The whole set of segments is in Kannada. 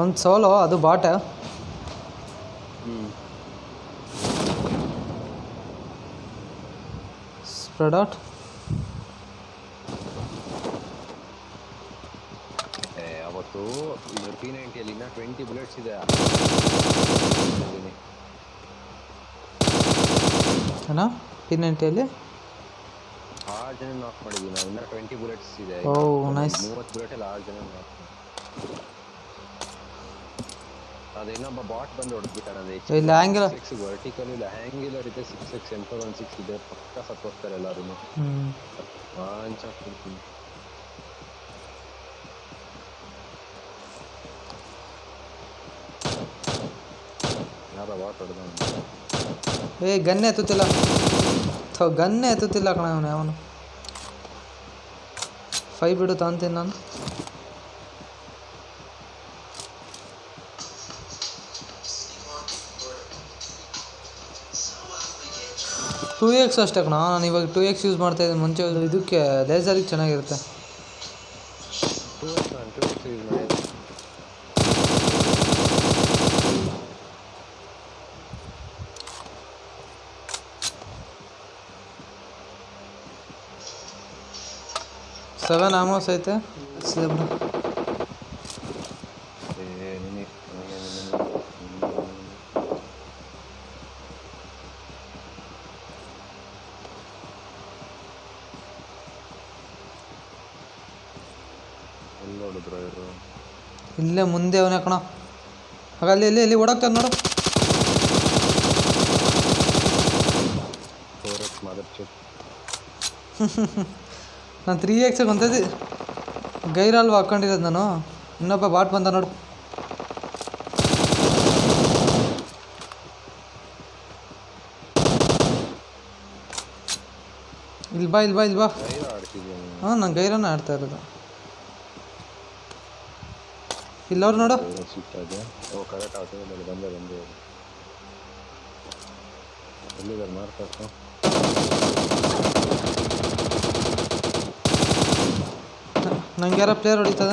ಒಂದು ಸೋಲೋ ಅದು ಬಾಟ. ಸ್ಪ್ರೆಡ್ ಔಟ್ ಅವತ್ತು ಟಿ ನೈಂಟಿಯಲ್ಲಿ ಇನ್ನೂ ಟ್ವೆಂಟಿ ಬುಲೆಟ್ಸ್ ಇದೆ. ಅಣ್ಣ ಟಿ ನೈಂಟಿಯಲ್ಲಿ ಆರು ಜನ ನಾಕ್ ಮಾಡಿದ್ದೀನಿ ನಾವು ಇನ್ನೂ ಟ್ವೆಂಟಿ ಬುಲೆಟ್ಸ್ ಇದೆ. ಓ, ನೈಸ್ ಮೂವತ್ತು ಬುಲೆಟಲ್ಲಿ ಆರು ಜನ ನಾಕ್ ಅದು ಇನ್ನೊಬ್ಬ ಬಾಟ್ ಬಂದು ಹೊಡೆದ್ಬಿಟ್ಟ ನಂದು ಇಲ್ಲಿ ಆ್ಯಂಗಲ್ ಸಿಕ್ಸ್ ವರ್ಟಿಕಲ್ ಇಲ್ಲ ಹ್ಯಾಂಗಿಲರ್ ಇದೆ ಸಿಕ್ಸ್ ಸಿಕ್ಸ್ ಎಂಟು ಒನ್ ಸಿಕ್ಸ್ ಇದೆ ಪಕ್ಕ ಸತ್ತೋಗ್ತಾರೆ ಎಲ್ಲರೂ ಹ್ಞೂ ವಾಂಚ ಕೊಡ್ತೀನಿ ಯಾರ ಬಾಟ್ ಹೊಡೆದ ಏ ಗನ್ನೇ ಎತ್ತುತ್ತಿಲ್ಲ ಥೋ ಗನ್ನೇ ಎತ್ತುತ್ತಿಲ್ಲ ಕಣ ಅವನು ಅವನು ಫೈ ಬಿಡು ತಗೊಂತೀನಿ ನಾನು ಟೂ ಎಕ್ಸ್ ಅಷ್ಟೇ ಕಣ. ನಾನು ಇವಾಗ ಟೂ ಎಕ್ಸ್ ಯೂಸ್ ಮಾಡ್ತಾ ಇದ್ದೀನಿ. ಮುಂಚೆ ಇದಕ್ಕೆ ಲೇಸರಿಗೆ ಚೆನ್ನಾಗಿರುತ್ತೆ. ಟೂ ಎಕ್ಸ್ ನಾನು ಟೂ ಎಕ್ಸ್ ಯೂಸ್ ಮಾಡಿ ಸೆವೆನ್ ಆಮೋಸ್ ಐತೆ ಇಲ್ಲೇ ಮುಂದೆ ಅವನೇ ಕಣ. ಹಾಗಲ್ಲಿ ಅಲ್ಲಿ ಇಲ್ಲಿ ಇಲ್ಲಿ ಓಡಾಕ್ತಾನೆ ನೋಡು. ನಾನು ತ್ರೀ ಎಕ್ಸ್ ಬಂತೈತಿ ಗೈರಲ್ವ ಹಾಕೊಂಡಿರೋದು ನಾನು. ಇನ್ನೊಬ್ಬ ಬಾಟ್ ಬಂದ ನೋಡು. ಇಲ್ಲಿ ಬಾ ಇಲ್ಲಿ ಬಾ ಇಲ್ಲಿ ಬಾ. ಹಾಂ ನಾನು. ಗೈರನ್ನ ಆಡ್ತಾ ಇರೋದು. ಇಲ್ಲವ್ರು ನೋಡು. ಓ ಕರೆಕ್ಟ್ ಆಗ್ತದೆ ಬಂದೆ ಬಂದೆ ಬಂದೆ. ಎಲ್ಲಿದ್ದಾರೆ ನಂಗೆ ಯಾರ ಪ್ಲೇಯರ್ ಹೊಡಿತದ?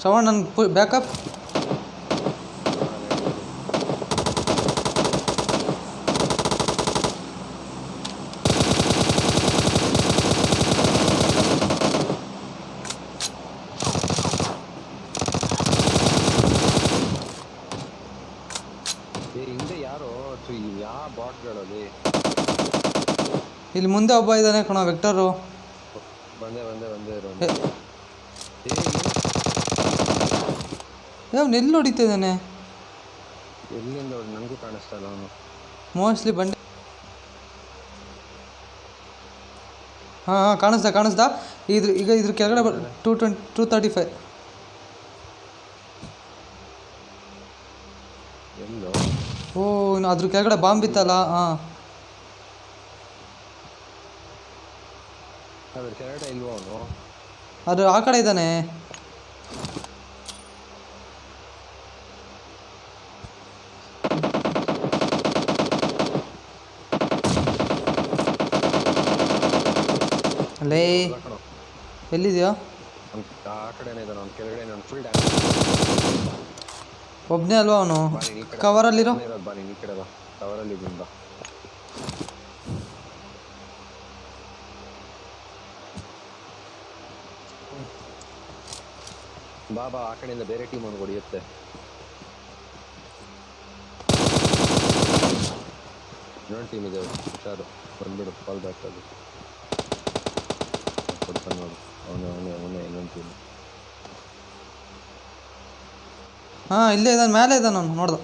ಶ್ರವಣ್ ನನ್ನ ಬ್ಯಾಕಪ್ ಹಿಂದೆ ಯಾರೋ ಯಾವ ಬಾಟ್ಗಳಲ್ಲಿ ಇಲ್ಲಿ ಮುಂದೆ ಒಬ್ಬ ಇದ್ದಾನೆ ಕಣ ವೆಕ್ಟರು ಬಂದೆ ಬಂದೆ ಬಂದೆ ಅವ್ನು ಎಲ್ಲಿ ಹೊಡಿತಾ ಇದ್ದಾನೆ? ಎಲ್ಲಿಂದ ನನಗೂ ಕಾಣಿಸ್ತಾ ಇಲ್ಲ ಅವನು. ಮೋಸ್ಟ್ಲಿ ಬಂಡೆ ಹಾಂ ಹಾಂ ಕಾಣಿಸ್ತಾ ಕಾಣಿಸ್ತಾ. ಇದ್ರ ಈಗ ಇದ್ರ ಕೆಳಗಡೆ two twenty two thirty five ಎಲ್ಲೋ. ಓ ಇನ್ನು ಅದ್ರ ಕೆಳಗಡೆ ಬಾಂಬ್ ಇತ್ತಲ್ಲ? ಹಾಂ. ಅದ್ರ ಕೆಳಗಡೆ ಇಲ್ವೋ ಅವನು? ಅದು ಆ ಕಡೆ ಇದ್ದಾನೆ. ಲೇ ಎಲ್ಲಿದೆಯೋ? ಆ ಕಡೆನೇ ಇದ್ದಾನೆ ಅವ್ನು. ಕೆಳಗಡೆ ಫುಲ್ ಡ್ಯಾಮೇಜ್ ಒಬ್ಬನೇ ಅಲ್ವಾ ಅವನು? ಕವರಲ್ಲಿರೋ? ಒಬ್ನೇ ಬಾ ನೀನ್ ಈ ಕಡೆ ಬಾ ಕವರಲ್ಲಿ ಇದ್ದೀನಿ ಬಾ ಬಾ ಆ ಕಡೆಯಿಂದ ಬೇರೆ ಟೀಮ್ ಅವ್ನು ಹೊಡೆಯುತ್ತೆ. ಇನ್ನೊಂದು ಟೀಮ್ ಇದೆ ಹುಷಾರು. ಬಂದ್ಬಿಡು ಕಾಲ್ ಬ್ಯಾಕ್ ಅದು ಕೊಡ್ತಾನೆ ನೋಡು. ಅವನೇ ಅವನೇ ಅವನೇ, ಇನ್ನೊಂದು ಟೀಮ್ ಹಾಂ, ಇಲ್ಲೇ ಇದ್ದಾನೆ ಮೇಲೆ ಇದ್ದಾನೆ ಅವನು, ನೋಡ್ದ.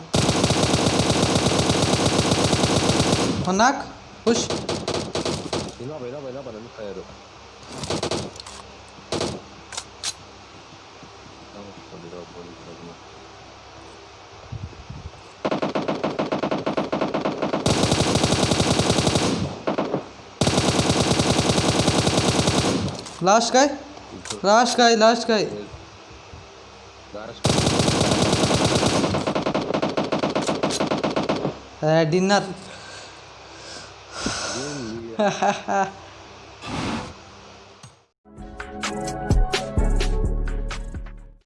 ಒಂದು ನಾಲ್ಕು ಪುಷ್. ಇನ್ನೊಬ್ಬ ಇನ್ನೊಬ್ಬ ಇನ್ನೊಬ್ಬ ನನ್ನ ಫೈರು ಲಾಸ್ಟ್ ಕಾಯ್ ಲಾಸ್ಟ್ ಕಾಯ್ ಲಾಸ್ಟ್ ಕಾಯ್ Uh, डिनर